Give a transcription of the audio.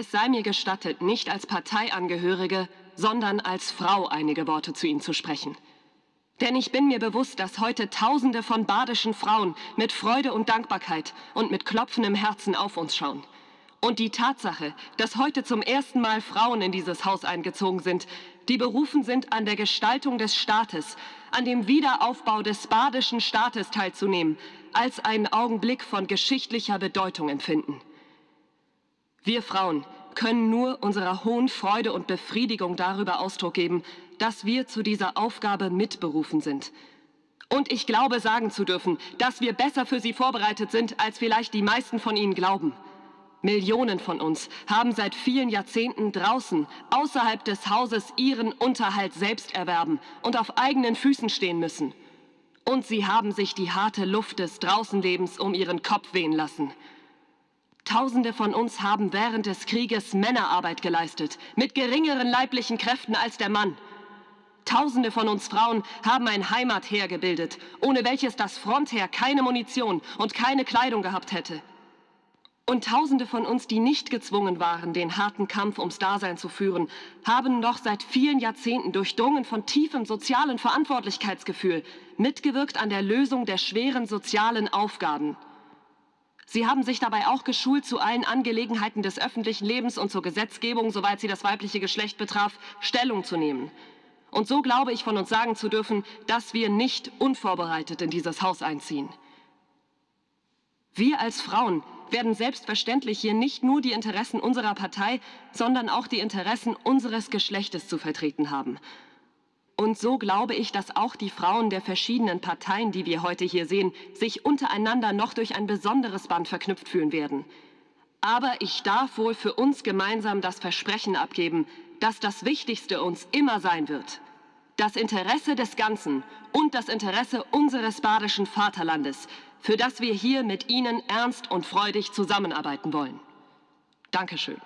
Es sei mir gestattet, nicht als Parteiangehörige, sondern als Frau einige Worte zu Ihnen zu sprechen. Denn ich bin mir bewusst, dass heute Tausende von badischen Frauen mit Freude und Dankbarkeit und mit klopfendem Herzen auf uns schauen. Und die Tatsache, dass heute zum ersten Mal Frauen in dieses Haus eingezogen sind, die berufen sind, an der Gestaltung des Staates, an dem Wiederaufbau des badischen Staates teilzunehmen, als einen Augenblick von geschichtlicher Bedeutung empfinden. Wir Frauen können nur unserer hohen Freude und Befriedigung darüber Ausdruck geben, dass wir zu dieser Aufgabe mitberufen sind. Und ich glaube sagen zu dürfen, dass wir besser für sie vorbereitet sind, als vielleicht die meisten von ihnen glauben. Millionen von uns haben seit vielen Jahrzehnten draußen, außerhalb des Hauses, ihren Unterhalt selbst erwerben und auf eigenen Füßen stehen müssen. Und sie haben sich die harte Luft des Draußenlebens um ihren Kopf wehen lassen. Tausende von uns haben während des Krieges Männerarbeit geleistet, mit geringeren leiblichen Kräften als der Mann. Tausende von uns Frauen haben ein Heimatheer gebildet, ohne welches das Frontheer keine Munition und keine Kleidung gehabt hätte. Und Tausende von uns, die nicht gezwungen waren, den harten Kampf ums Dasein zu führen, haben noch seit vielen Jahrzehnten durchdrungen von tiefem sozialen Verantwortlichkeitsgefühl mitgewirkt an der Lösung der schweren sozialen Aufgaben. Sie haben sich dabei auch geschult, zu allen Angelegenheiten des öffentlichen Lebens und zur Gesetzgebung, soweit sie das weibliche Geschlecht betraf, Stellung zu nehmen. Und so glaube ich von uns sagen zu dürfen, dass wir nicht unvorbereitet in dieses Haus einziehen. Wir als Frauen werden selbstverständlich hier nicht nur die Interessen unserer Partei, sondern auch die Interessen unseres Geschlechtes zu vertreten haben. Und so glaube ich, dass auch die Frauen der verschiedenen Parteien, die wir heute hier sehen, sich untereinander noch durch ein besonderes Band verknüpft fühlen werden. Aber ich darf wohl für uns gemeinsam das Versprechen abgeben, dass das Wichtigste uns immer sein wird. Das Interesse des Ganzen und das Interesse unseres badischen Vaterlandes, für das wir hier mit Ihnen ernst und freudig zusammenarbeiten wollen. Dankeschön.